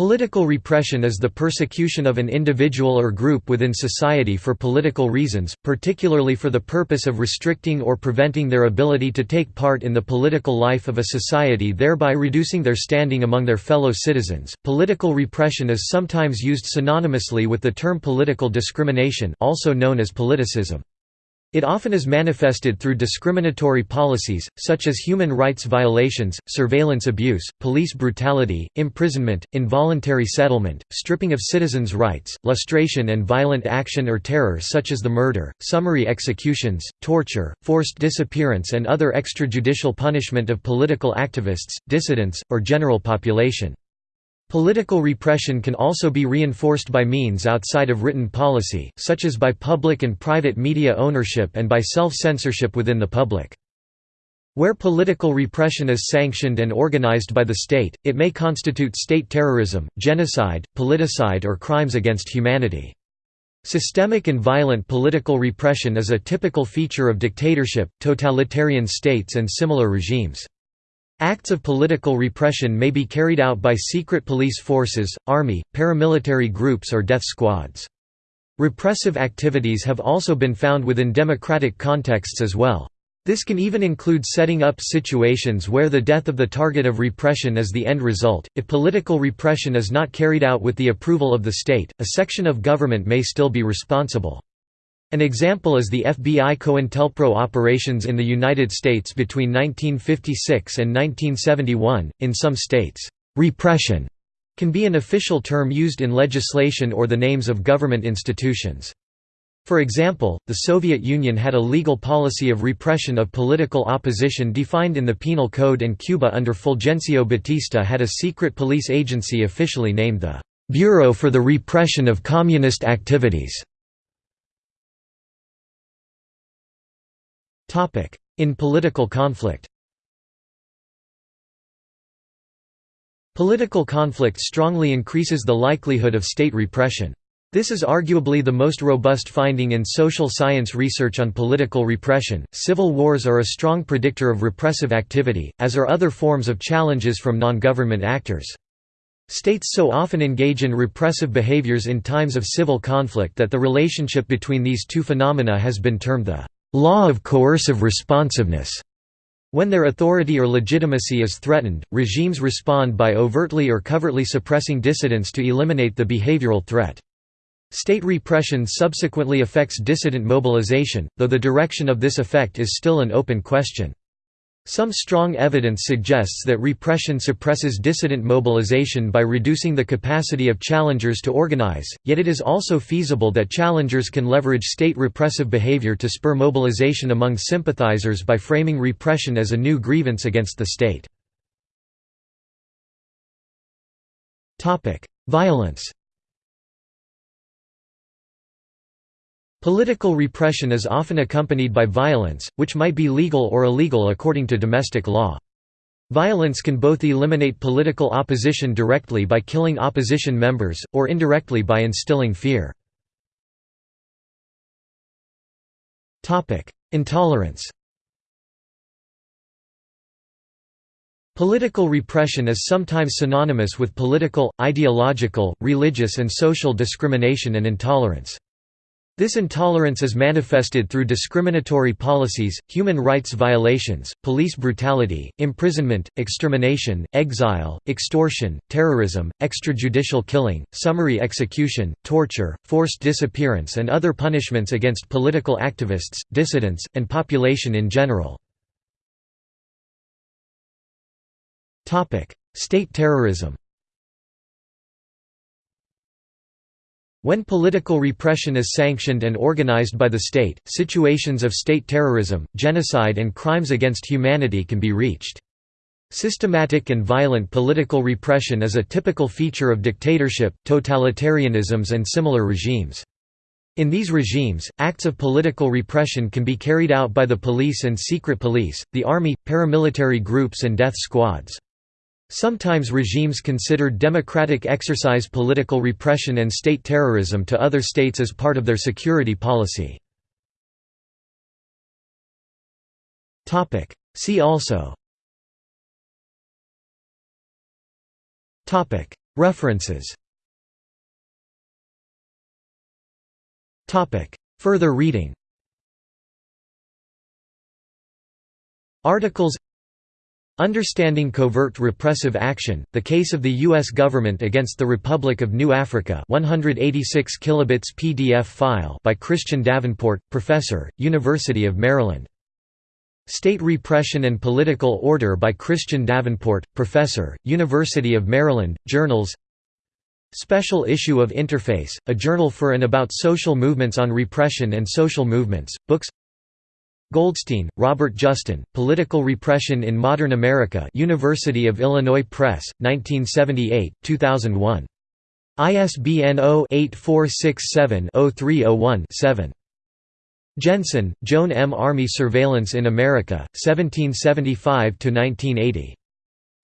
Political repression is the persecution of an individual or group within society for political reasons, particularly for the purpose of restricting or preventing their ability to take part in the political life of a society thereby reducing their standing among their fellow citizens. Political repression is sometimes used synonymously with the term political discrimination, also known as politicism. It often is manifested through discriminatory policies, such as human rights violations, surveillance abuse, police brutality, imprisonment, involuntary settlement, stripping of citizens' rights, lustration and violent action or terror such as the murder, summary executions, torture, forced disappearance and other extrajudicial punishment of political activists, dissidents, or general population. Political repression can also be reinforced by means outside of written policy, such as by public and private media ownership and by self-censorship within the public. Where political repression is sanctioned and organized by the state, it may constitute state terrorism, genocide, politicide or crimes against humanity. Systemic and violent political repression is a typical feature of dictatorship, totalitarian states and similar regimes. Acts of political repression may be carried out by secret police forces, army, paramilitary groups or death squads. Repressive activities have also been found within democratic contexts as well. This can even include setting up situations where the death of the target of repression is the end result. If political repression is not carried out with the approval of the state, a section of government may still be responsible. An example is the FBI COINTELPRO operations in the United States between 1956 and 1971. In some states, repression can be an official term used in legislation or the names of government institutions. For example, the Soviet Union had a legal policy of repression of political opposition defined in the Penal Code and Cuba under Fulgencio Batista had a secret police agency officially named the Bureau for the Repression of Communist Activities. In political conflict Political conflict strongly increases the likelihood of state repression. This is arguably the most robust finding in social science research on political repression. Civil wars are a strong predictor of repressive activity, as are other forms of challenges from non government actors. States so often engage in repressive behaviors in times of civil conflict that the relationship between these two phenomena has been termed the law of coercive responsiveness. When their authority or legitimacy is threatened, regimes respond by overtly or covertly suppressing dissidents to eliminate the behavioral threat. State repression subsequently affects dissident mobilization, though the direction of this effect is still an open question. Some strong evidence suggests that repression suppresses dissident mobilization by reducing the capacity of challengers to organize, yet it is also feasible that challengers can leverage state repressive behavior to spur mobilization among sympathizers by framing repression as a new grievance against the state. Violence Political repression is often accompanied by violence, which might be legal or illegal according to domestic law. Violence can both eliminate political opposition directly by killing opposition members, or indirectly by instilling fear. Intolerance Political repression is sometimes synonymous with political, ideological, religious and social discrimination and intolerance. This intolerance is manifested through discriminatory policies, human rights violations, police brutality, imprisonment, extermination, exile, extortion, terrorism, extrajudicial killing, summary execution, torture, forced disappearance and other punishments against political activists, dissidents, and population in general. State terrorism When political repression is sanctioned and organized by the state, situations of state terrorism, genocide and crimes against humanity can be reached. Systematic and violent political repression is a typical feature of dictatorship, totalitarianisms and similar regimes. In these regimes, acts of political repression can be carried out by the police and secret police, the army, paramilitary groups and death squads. Sometimes regimes considered democratic exercise political repression and state terrorism to other states as part of their security policy. See also. References. Further reading. Articles Understanding Covert Repressive Action, The Case of the U.S. Government Against the Republic of New Afrika 186 kilobits PDF file by Christian Davenport, Professor, University of Maryland. State Repression and Political Order by Christian Davenport, Professor, University of Maryland, Journals Special issue of Interface, a journal for and about social movements on repression and social movements, books Goldstein, Robert Justin, Political Repression in Modern America University of Illinois Press, 1978, 2001. ISBN 0-8467-0301-7. Jensen, Joan M. Army Surveillance in America, 1775–1980.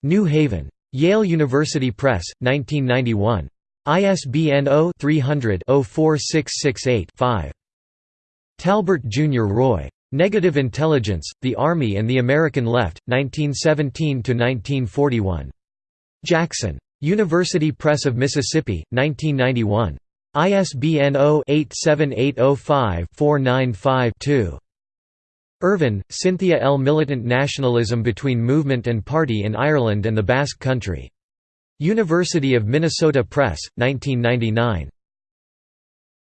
New Haven. Yale University Press, 1991. ISBN 0-300-04668-5. Talbert, Jr. Roy. Negative Intelligence, The Army and the American Left, 1917–1941. Jackson. University Press of Mississippi, 1991. ISBN 0-87805-495-2. Irvin, Cynthia L. Militant Nationalism Between Movement and Party in Ireland and the Basque Country. University of Minnesota Press, 1999.